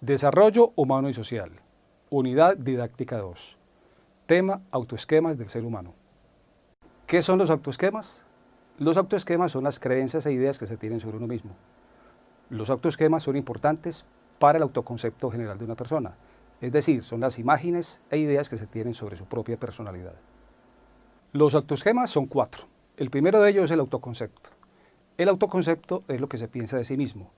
Desarrollo humano y social. Unidad didáctica 2. Tema autoesquemas del ser humano. ¿Qué son los autoesquemas? Los autoesquemas son las creencias e ideas que se tienen sobre uno mismo. Los autoesquemas son importantes para el autoconcepto general de una persona, es decir, son las imágenes e ideas que se tienen sobre su propia personalidad. Los autoesquemas son cuatro. El primero de ellos es el autoconcepto. El autoconcepto es lo que se piensa de sí mismo.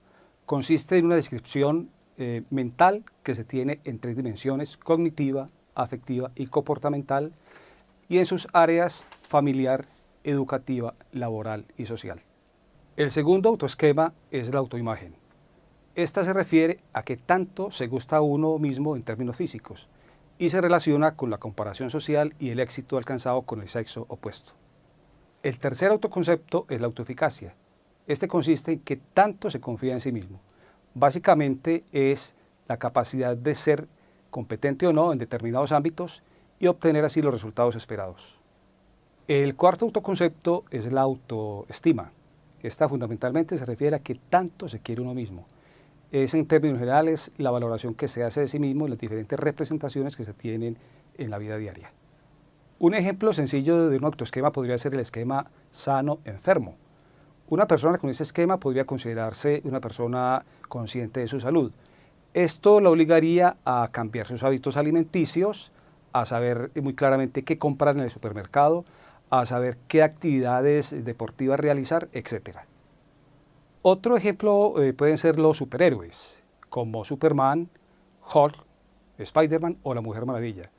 Consiste en una descripción eh, mental que se tiene en tres dimensiones, cognitiva, afectiva y comportamental, y en sus áreas familiar, educativa, laboral y social. El segundo autoesquema es la autoimagen. Esta se refiere a que tanto se gusta a uno mismo en términos físicos y se relaciona con la comparación social y el éxito alcanzado con el sexo opuesto. El tercer autoconcepto es la autoeficacia. Este consiste en que tanto se confía en sí mismo básicamente es la capacidad de ser competente o no en determinados ámbitos y obtener así los resultados esperados. El cuarto autoconcepto es la autoestima. Esta fundamentalmente se refiere a que tanto se quiere uno mismo. Es en términos generales la valoración que se hace de sí mismo en las diferentes representaciones que se tienen en la vida diaria. Un ejemplo sencillo de un autoesquema podría ser el esquema sano-enfermo. Una persona con ese esquema podría considerarse una persona consciente de su salud. Esto la obligaría a cambiar sus hábitos alimenticios, a saber muy claramente qué comprar en el supermercado, a saber qué actividades deportivas realizar, etc. Otro ejemplo eh, pueden ser los superhéroes, como Superman, Hulk, Spider-Man o la Mujer Maravilla.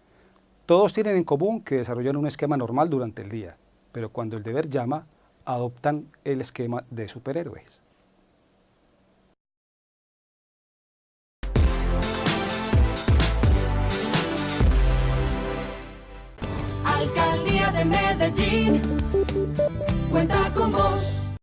Todos tienen en común que desarrollan un esquema normal durante el día, pero cuando el deber llama, adoptan el esquema de superhéroes. Alcaldía de Medellín, cuenta con vos.